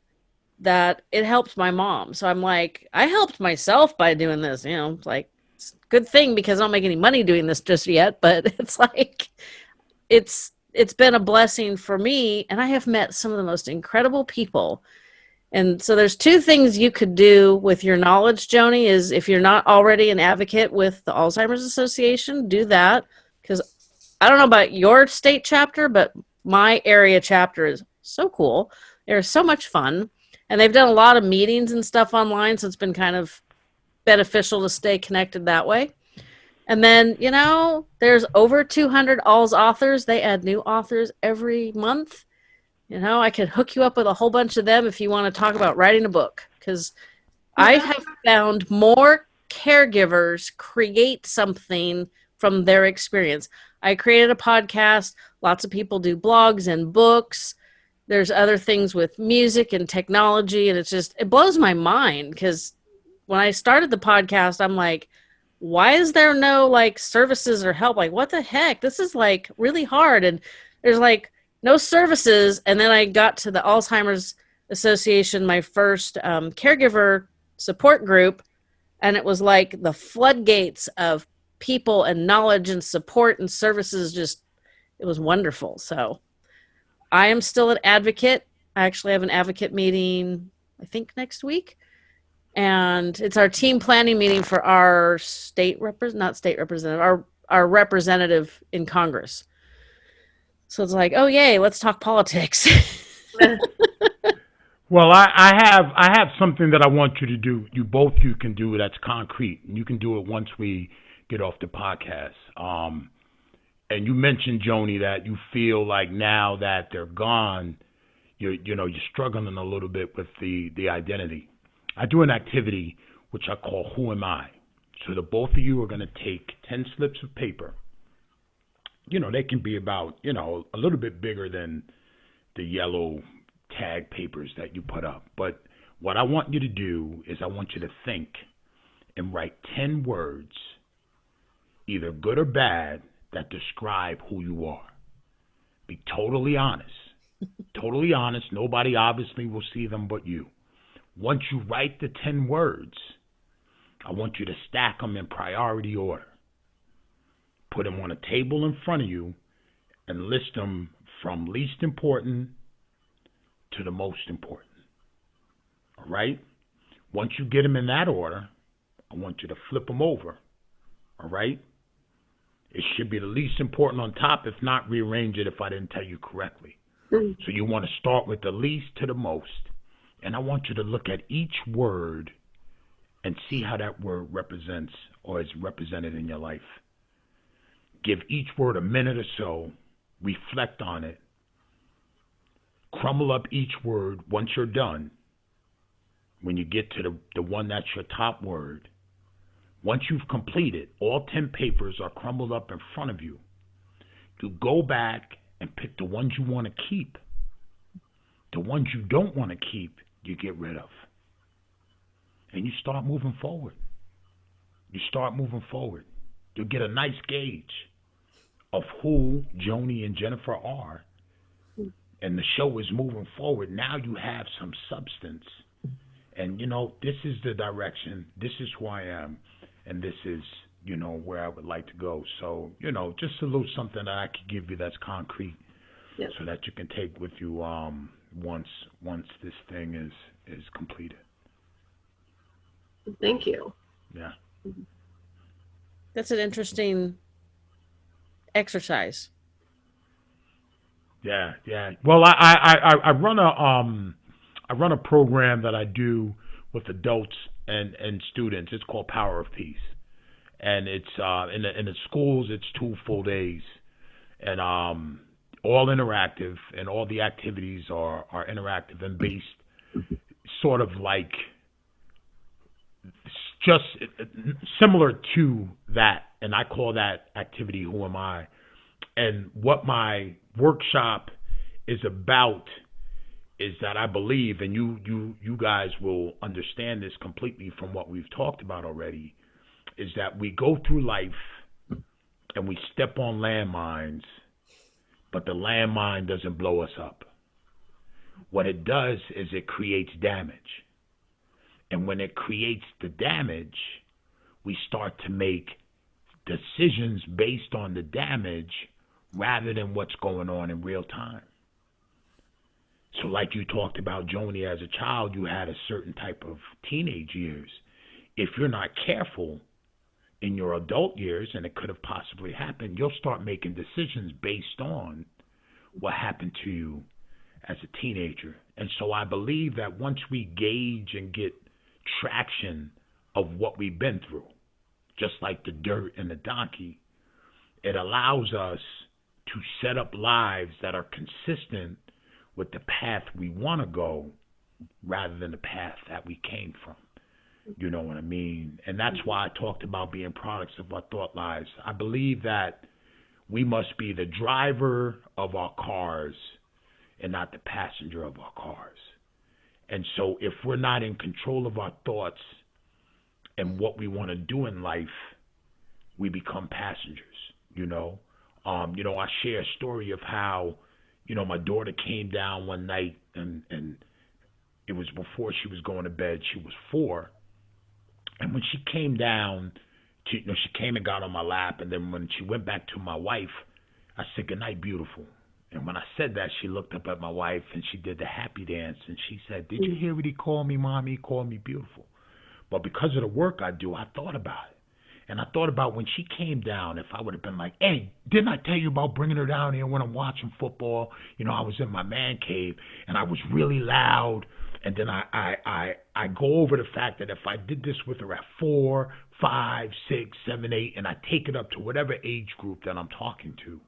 that it helped my mom. So I'm like, I helped myself by doing this. You know, like it's good thing because I don't make any money doing this just yet, [LAUGHS] but it's like it's it's been a blessing for me and I have met some of the most incredible people. And so there's two things you could do with your knowledge, Joni, is if you're not already an advocate with the Alzheimer's Association, do that because I don't know about your state chapter, but my area chapter is so cool. They're so much fun and they've done a lot of meetings and stuff online so it's been kind of beneficial to stay connected that way. And then you know there's over 200 AlzAuthors. They add new authors every month. You know i could hook you up with a whole bunch of them if you want to talk about writing a book because i have found more caregivers create something from their experience. I created a podcast. Lots of people do blogs and books there's other things with music and technology and it's just it blows my mind because when i started the podcast i'm like why is there no like services or help? Like what the heck? This is like really hard and there's like no services and then i got to the alzheimer's association my first um, caregiver support group and it was like the floodgates of people and knowledge and support and services just it was wonderful so I am still an advocate. I actually have an advocate meeting, I think next week. And it's our team planning meeting for our state representative, not state representative, our, our representative in Congress. So it's like, oh yay, let's talk politics. [LAUGHS]
well, I, I have I have something that I want you to do. You both you can do that's concrete, and you can do it once we get off the podcast. Um, and you mentioned Joni that you feel like now that they're gone, you you know you're struggling a little bit with the the identity. I do an activity which I call Who Am I? So the both of you are going to take ten slips of paper. You know they can be about you know a little bit bigger than the yellow tag papers that you put up. But what I want you to do is I want you to think and write ten words, either good or bad that describe who you are. Be totally honest. [LAUGHS] totally honest. Nobody obviously will see them but you. Once you write the 10 words, I want you to stack them in priority order. Put them on a table in front of you and list them from least important to the most important. All right? Once you get them in that order, I want you to flip them over. All right? It should be the least important on top, if not rearrange it if I didn't tell you correctly. Mm-hmm. So you want to start with the least to the most. And I want you to look at each word and see how that word represents or is represented in your life. Give each word a minute or so, reflect on it, crumble up each word once you're done. When you get to the, the one that's your top word, once you've completed, all 10 papers are crumbled up in front of you. You go back and pick the ones you want to keep. The ones you don't want to keep, you get rid of. And you start moving forward. You start moving forward. You'll get a nice gauge of who Joni and Jennifer are and the show is moving forward. Now you have some substance, and you know this is the direction. This is who I am, and this is you know where I would like to go. So you know, just a little something that I could give you that's concrete,
Yes.
so that you can take with you um, once once this thing is is completed.
Thank you.
Yeah.
That's an interesting exercise.
Yeah, yeah. Well, I, I, I, I run a um I run a program that I do with adults and, and students. It's called Power of Peace, and it's uh in the in the schools. It's two full days, and um all interactive, and all the activities are are interactive and based, sort of like just similar to that, and I call that activity "Who Am I." And what my workshop is about is that I believe, and you you you guys will understand this completely from what we've talked about already, is that we go through life and we step on landmines, but the landmine doesn't blow us up. What it does is it creates damage. And when it creates the damage, we start to make decisions based on the damage rather than what's going on in real time. So, like you talked about, Joni, as a child, you had a certain type of teenage years. If you're not careful in your adult years, and it could have possibly happened, you'll start making decisions based on what happened to you as a teenager. And so, I believe that once we gauge and get traction of what we've been through, just like the dirt and the donkey, it allows us to set up lives that are consistent with the path we want to go rather than the path that we came from. You know what I mean? And that's why I talked about being products of our thought lives. I believe that we must be the driver of our cars and not the passenger of our cars. And so if we're not in control of our thoughts and what we want to do in life, we become passengers, you know? Um, you know, I share a story of how, you know, my daughter came down one night and and it was before she was going to bed. She was four, and when she came down, to, you know, she came and got on my lap, and then when she went back to my wife, I said, "Good night, beautiful." And when I said that, she looked up at my wife and she did the happy dance, and she said, "Did you hear what he called me, mommy? He called me beautiful." But because of the work I do, I thought about it. And I thought about when she came down, if I would have been like, hey, didn't I tell you about bringing her down here when I'm watching football? You know, I was in my man cave and I was really loud. And then I, I, I, I go over the fact that if I did this with her at four, five, six, seven, eight, and I take it up to whatever age group that I'm talking to,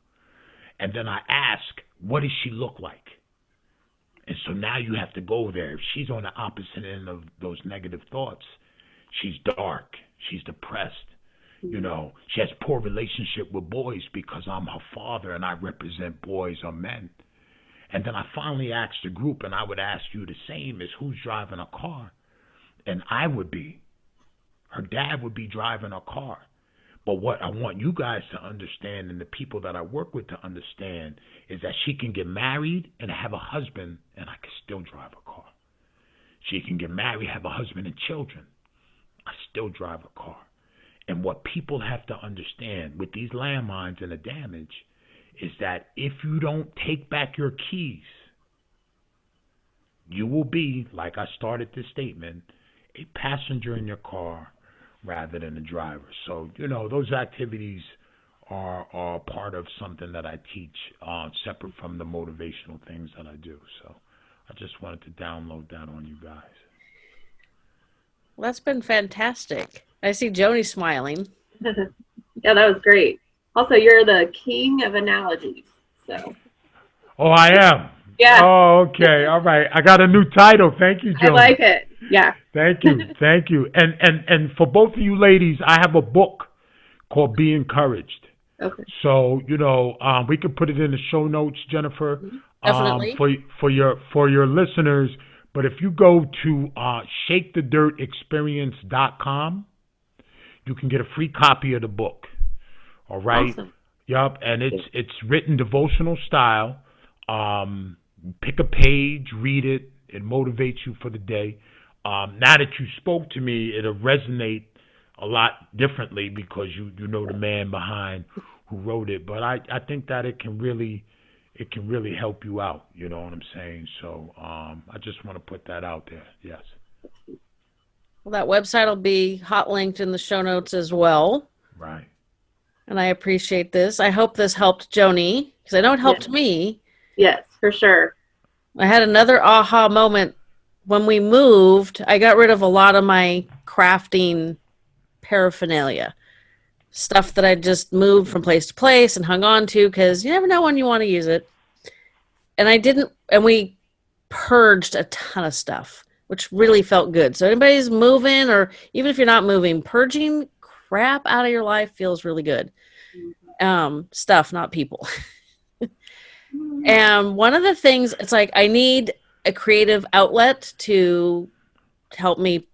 and then I ask, what does she look like? And so now you have to go there. If she's on the opposite end of those negative thoughts, she's dark, she's depressed, you know, she has poor relationship with boys because I'm her father and I represent boys or men. And then I finally asked the group, and I would ask you the same: is who's driving a car? And I would be. Her dad would be driving a car. But what I want you guys to understand, and the people that I work with to understand, is that she can get married and have a husband, and I can still drive a car. She can get married, have a husband and children. I still drive a car. And what people have to understand with these landmines and the damage is that if you don't take back your keys, you will be, like I started this statement, a passenger in your car rather than a driver. So, you know, those activities are are part of something that I teach, uh, separate from the motivational things that I do. So I just wanted to download that on you guys.
Well, that's been fantastic. I see Joni smiling. [LAUGHS]
yeah, that was great. Also, you're the king of analogies. So
Oh, I am.
yeah,
Oh, okay. All right. I got a new title. Thank you,
Joni.
I
like it. Yeah.
Thank you. [LAUGHS] Thank you. And and and for both of you ladies, I have a book called Be Encouraged.
Okay.
So you know, um, we could put it in the show notes, Jennifer,
Definitely.
um, for for your for your listeners. But if you go to uh, shakethedirtexperience.com, you can get a free copy of the book. All right.
Awesome.
Yup, and it's it's written devotional style, um, pick a page, read it. It motivates you for the day. Um, now that you spoke to me, it'll resonate a lot differently because you you know the man behind who wrote it. But I I think that it can really it can really help you out. You know what I'm saying? So um, I just want to put that out there. Yes.
Well, that website will be hot linked in the show notes as well.
Right.
And I appreciate this. I hope this helped Joni because I know it helped
Yeah.
me.
Yes, for sure.
I had another aha moment when we moved. I got rid of a lot of my crafting paraphernalia, stuff that I just moved from place to place and hung on to because you never know when you want to use it. And I didn't, and we purged a ton of stuff, which really felt good. So, anybody's moving, or even if you're not moving, purging crap out of your life feels really good. Um, stuff, not people. And one of the things, it's like I need a creative outlet to help me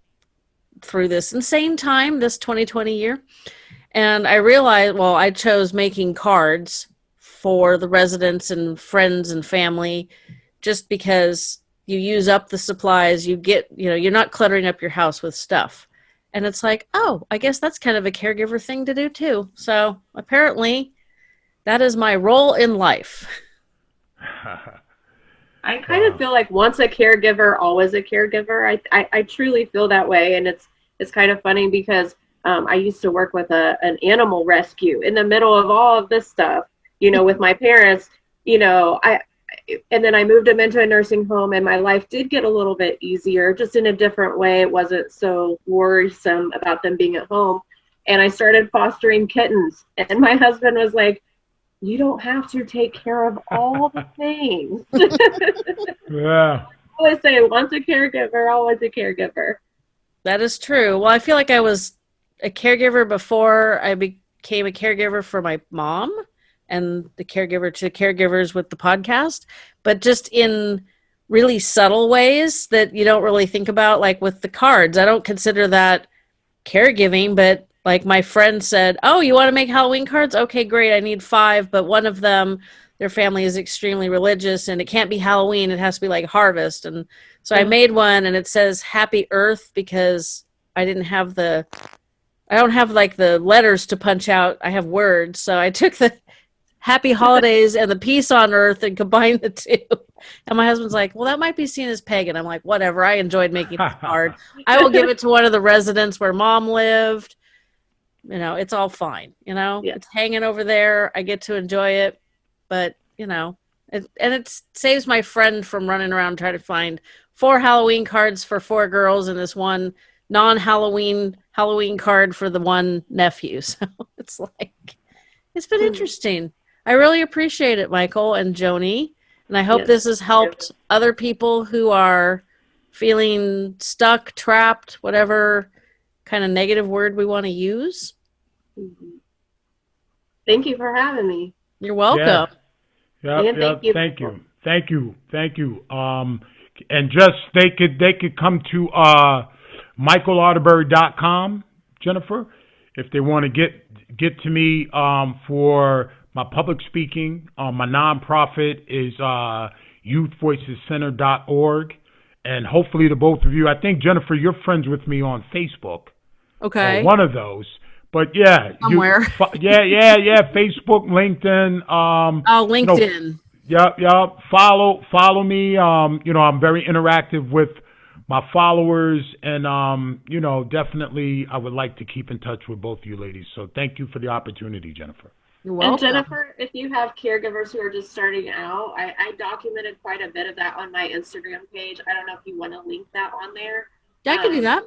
through this insane time, this 2020 year. And I realized, well, I chose making cards for the residents and friends and family just because you use up the supplies, you get, you know, you're not cluttering up your house with stuff. And it's like, oh, I guess that's kind of a caregiver thing to do too. So apparently, that is my role in life. [LAUGHS]
I kind
Wow.
of feel like once a caregiver, always a caregiver. I, I, I truly feel that way, and it's it's kind of funny because um, I used to work with a an animal rescue in the middle of all of this stuff. You know, with my parents. You know, I and then I moved them into a nursing home, and my life did get a little bit easier, just in a different way. It wasn't so worrisome about them being at home, and I started fostering kittens. And my husband was like, "You don't have to take care of all the [LAUGHS] things." [LAUGHS]
yeah.
I always say once a caregiver, always a caregiver.
That is true. Well, I feel like I was a caregiver before I became a caregiver for my mom and the caregiver to caregivers with the podcast, but just in really subtle ways that you don't really think about, like with the cards. I don't consider that caregiving, but like my friend said, Oh, you want to make Halloween cards? Okay, great. I need five, but one of them, their family is extremely religious and it can't be Halloween. It has to be like harvest. And so I mm-hmm. made one and it says Happy Earth because I didn't have the I don't have like the letters to punch out. I have words. So I took the [LAUGHS] Happy Holidays and the Peace on Earth and combined the two. And my husband's like, "Well, that might be seen as pagan." I'm like, "Whatever. I enjoyed making this [LAUGHS] card. I will give it to one of the residents where mom lived. You know, it's all fine. You know,
Yeah.
it's hanging over there. I get to enjoy it, but you know, it, and it saves my friend from running around trying to find four Halloween cards for four girls and this one non-Halloween Halloween card for the one nephew. [LAUGHS] So it's like it's been
Hmm.
interesting. I really appreciate it, Michael and Joni, and I hope
Yes,
this has helped other people who are feeling stuck, trapped, whatever kind of negative word we want to use.
Mhm. Thank you for having me.
You're welcome.
Yep,
And
yep.
thank you.
Thank you. Thank you. Thank you. Um, and just they could they could come to uh, michaelarterbury.com, Jennifer, if they want to get get to me um, for my public speaking. Um, my nonprofit is uh, youthvoicescenter.org, and hopefully the both of you. I think Jennifer, you're friends with me on Facebook
Okay.
one of those. But yeah,
Somewhere. [LAUGHS]
fo- yeah, yeah, yeah. Facebook, LinkedIn. Um,
oh, LinkedIn.
Yep, yep. Follow follow me. Um, you know, I'm very interactive with my followers and um, you know, definitely I would like to keep in touch with both of you ladies. So thank you for the opportunity, Jennifer.
You're
And
welcome.
Jennifer, if you have caregivers who are just starting out, I, I documented quite a bit of that on my Instagram page. I don't know if you want to link that on there.
yeah, I can do
um,
that.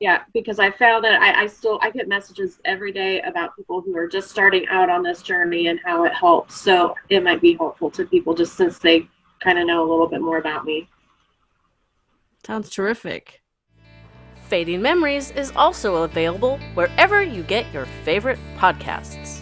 Yeah, because I found that I, I still I get messages every day about people who are just starting out on this journey and how it helps. So it might be helpful to people just since they kind of know a little bit more about me.
Sounds terrific. Fading Memories is also available wherever you get your favorite podcasts.